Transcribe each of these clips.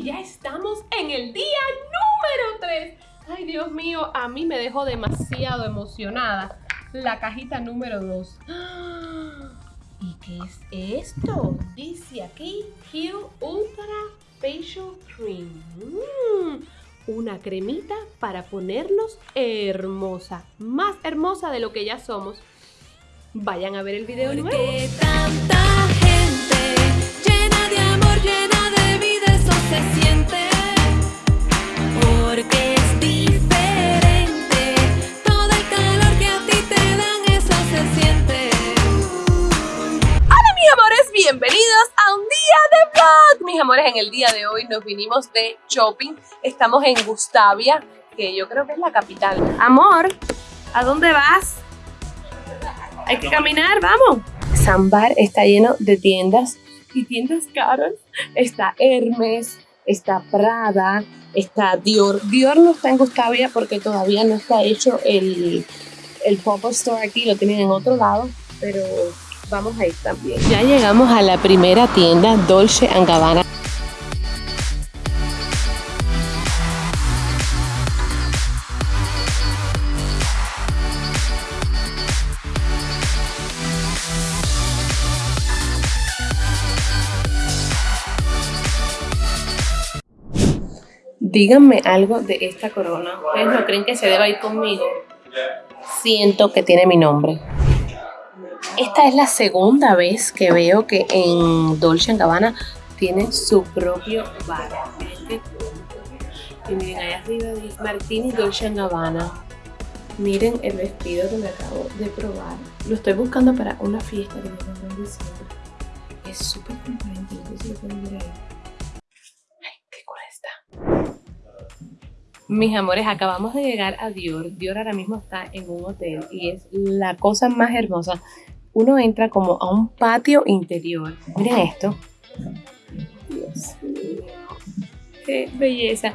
y ya estamos en el día número 3. Ay, Dios mío, a mí me dejó demasiado emocionada la cajita número 2. ¿Y qué es esto? Dice aquí Heal Ultra Facial Cream. Mm, una cremita para ponernos hermosa. Más hermosa de lo que ya somos. Vayan a ver el video nuevo. Se siente. Porque es diferente. Todo el calor que a ti te dan, eso se siente. Hola mis amores, bienvenidos a un día de vlog. Mis amores, en el día de hoy nos vinimos de shopping. Estamos en Gustavia, que yo creo que es la capital. Amor, ¿a dónde vas? Hay que caminar, vamos. Zambar está lleno de tiendas y tiendas caras. Está Hermes, está Prada, está Dior. Dior no está en porque todavía no está hecho el, el pop-up store aquí, lo tienen en otro lado, pero vamos a ir también. Ya llegamos a la primera tienda, Dolce Gabbana. Díganme algo de esta corona. ¿Ustedes no creen que se deba ir conmigo? Siento que tiene mi nombre. Esta es la segunda vez que veo que en Dolce Gabbana tiene su propio bar. Cool. Y miren, allá arriba dice Martini Dolce Gabbana. Miren el vestido que me acabo de probar. Lo estoy buscando para una fiesta que me en diciembre. Es súper transparente, si lo pueden ver ahí. Mis amores, acabamos de llegar a Dior. Dior ahora mismo está en un hotel y es la cosa más hermosa. Uno entra como a un patio interior. Miren esto. Dios mío. Qué belleza.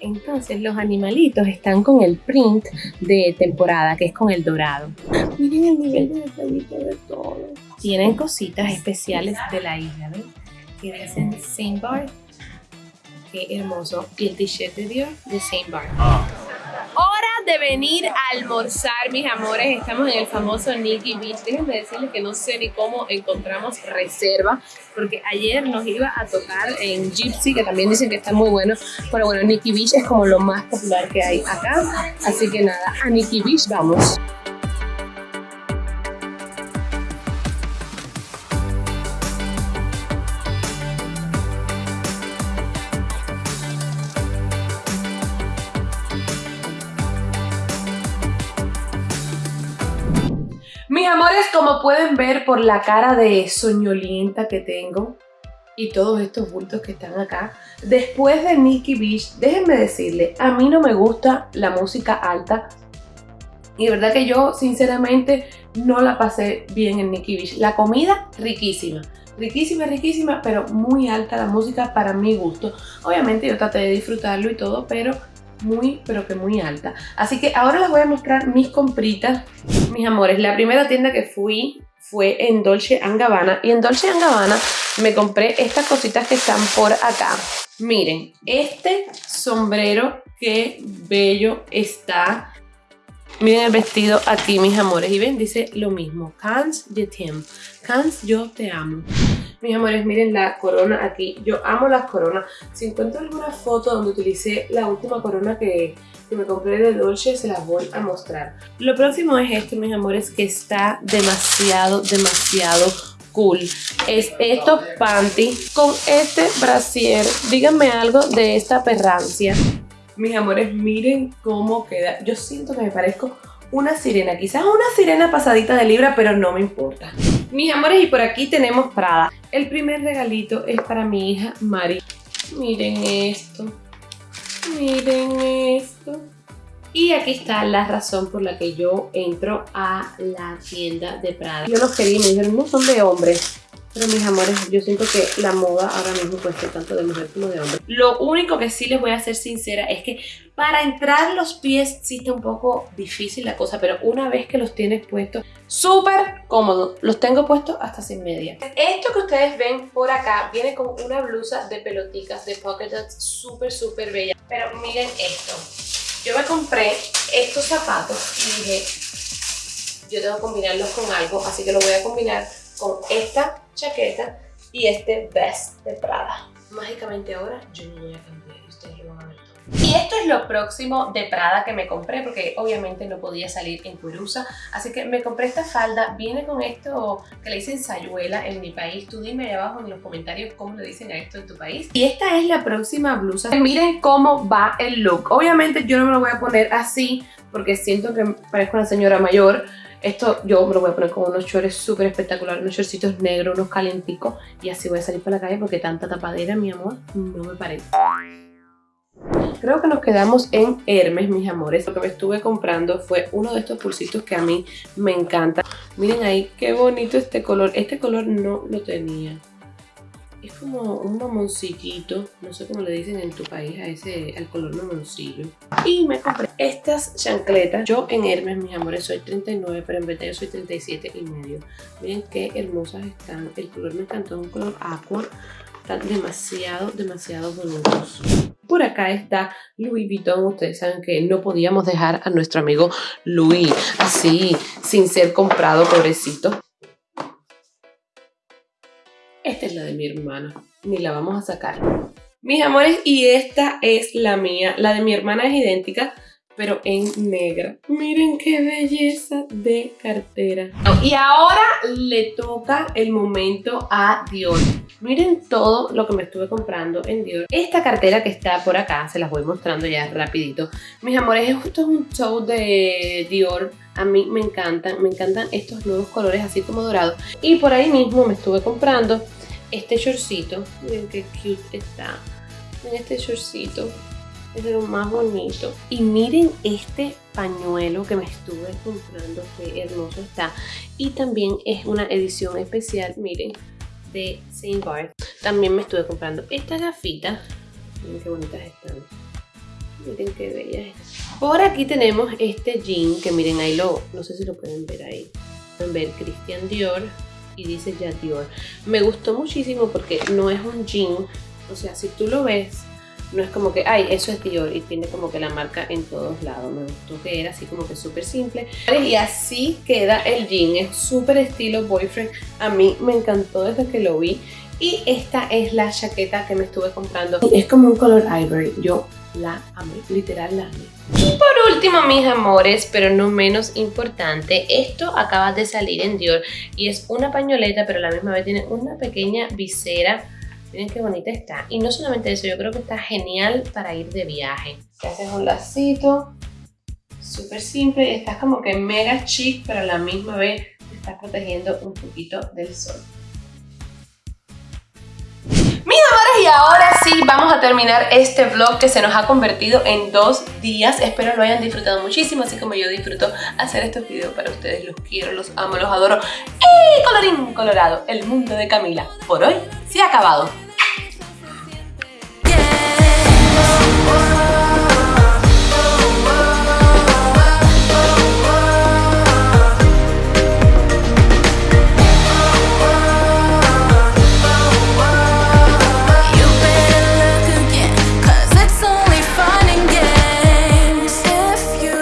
Entonces los animalitos están con el print de temporada, que es con el dorado. Miren el nivel de detallito de todo. Tienen cositas especiales de la isla, ¿ven? Que dicen Saint Bar. Qué hermoso. Y el t-shirt de Dior de Saint Bar. Hora de venir a almorzar, mis amores. Estamos en el famoso Nikki Beach. Déjenme decirles que no sé ni cómo encontramos reserva, porque ayer nos iba a tocar en Gypsy, que también dicen que está muy bueno. Pero bueno, Nikki Beach es como lo más popular que hay acá. Así que nada, a Nikki Beach vamos. Amores, como pueden ver por la cara de soñolienta que tengo y todos estos bultos que están acá, después de Nikki Beach, déjenme decirle, a mí no me gusta la música alta y de verdad que yo sinceramente no la pasé bien en Nikki Beach. La comida, riquísima. Riquísima, riquísima, pero muy alta la música para mi gusto. Obviamente yo traté de disfrutarlo y todo, pero muy, pero que muy alta. Así que ahora les voy a mostrar mis compritas. Mis amores, la primera tienda que fui fue en Dolce Gabbana. Y en Dolce Gabbana me compré estas cositas que están por acá. Miren, este sombrero, qué bello está. Miren el vestido aquí, mis amores. Y ven, dice lo mismo. Cans je t'aime. Cans, yo te amo. Mis amores, miren la corona aquí. Yo amo las coronas. Si encuentro alguna foto donde utilicé la última corona que, que me compré de Dolce, se las voy a mostrar. Lo próximo es esto, mis amores, que está demasiado, demasiado cool. Es estos panty con este brasier. Díganme algo de esta perrancia. Mis amores, miren cómo queda. Yo siento que me parezco una sirena. Quizás una sirena pasadita de libra, pero no me importa. Mis amores, y por aquí tenemos Prada. El primer regalito es para mi hija Mari. Miren esto. Miren esto. Y aquí está la razón por la que yo entro a la tienda de Prada. Yo los quería y me dijeron, no son de hombres. Pero mis amores, yo siento que la moda ahora mismo cuesta tanto de mujer como de hombre. Lo único que sí les voy a ser sincera es que para entrar los pies sí está un poco difícil la cosa, pero una vez que los tienes puestos, súper cómodo. Los tengo puestos hasta sin media. Esto que ustedes ven por acá viene con una blusa de pelotitas de polka dots súper, súper bella. Pero miren esto. Yo me compré estos zapatos y dije, yo tengo que combinarlos con algo, así que lo voy a combinar con esta chaqueta y este vest de Prada. Mágicamente ahora yo no voy a cambiar ustedes lo van a ver. Y esto es lo próximo de Prada que me compré porque obviamente no podía salir en Curusa, así que me compré esta falda, viene con esto que le dicen sayuela en mi país, tú dime ahí abajo en los comentarios cómo le dicen a esto en tu país. Y esta es la próxima blusa, miren cómo va el look, obviamente yo no me lo voy a poner así porque siento que parezco una señora mayor, esto yo me lo voy a poner con unos shorts súper espectaculares, unos shortcitos negros, unos calenticos y así voy a salir para la calle porque tanta tapadera, mi amor, no me parece. Creo que nos quedamos en Hermes, mis amores. Lo que me estuve comprando fue uno de estos pulsitos que a mí me encanta. Miren ahí, qué bonito este color. Este color no lo tenía. Es como un mamoncillito, no sé cómo le dicen en tu país a ese, al color mamoncillo. Y me compré estas chancletas. Yo en Hermes, mis amores, soy 39, pero en verdad yo soy 37 y medio. Miren qué hermosas están. El color me encantó, es un color aqua. Están demasiado, demasiado bonitos. Por acá está Louis Vuitton. Ustedes saben que no podíamos dejar a nuestro amigo Louis así, sin ser comprado, pobrecito. Esta es la de mi hermana, ni la vamos a sacar. Mis amores, y esta es la mía. La de mi hermana es idéntica, pero en negra. Miren qué belleza de cartera. Y ahora le toca el momento a Dior. Miren todo lo que me estuve comprando en Dior. Esta cartera que está por acá, se las voy mostrando ya rapidito. Mis amores, esto es un show de Dior. A mí me encantan, me encantan estos nuevos colores así como dorados. Y por ahí mismo me estuve comprando este shortcito. Miren qué cute está. Miren este shortcito. Es lo más bonito. Y miren este pañuelo que me estuve comprando. Qué hermoso está. Y también es una edición especial, miren, de Saint Barth. También me estuve comprando estas gafitas. Miren qué bonitas están. Miren qué bellas están. Por aquí tenemos este jean que miren ahí lo, no sé si lo pueden ver ahí. Pueden ver Christian Dior y dice ya Dior. Me gustó muchísimo porque no es un jean, o sea, si tú lo ves, no es como que, ay, eso es Dior y tiene como que la marca en todos lados. Me gustó que era así como que súper simple. Y así queda el jean, es súper estilo boyfriend. A mí me encantó desde que lo vi. Y esta es la chaqueta que me estuve comprando. Es como un color ivory. Yo la amé, literal la amé. Y por último, mis amores, pero no menos importante, esto acaba de salir en Dior y es una pañoleta, pero a la misma vez tiene una pequeña visera. Miren qué bonita está. Y no solamente eso, yo creo que está genial para ir de viaje. Te haces un lacito, súper simple, y estás como que mega chic, pero a la misma vez te estás protegiendo un poquito del sol. Y ahora sí vamos a terminar este vlog que se nos ha convertido en dos días. Espero lo hayan disfrutado muchísimo, así como yo disfruto hacer estos videos para ustedes. Los quiero, los amo, los adoro. Y colorín colorado, el mundo de Camila por hoy se ha acabado.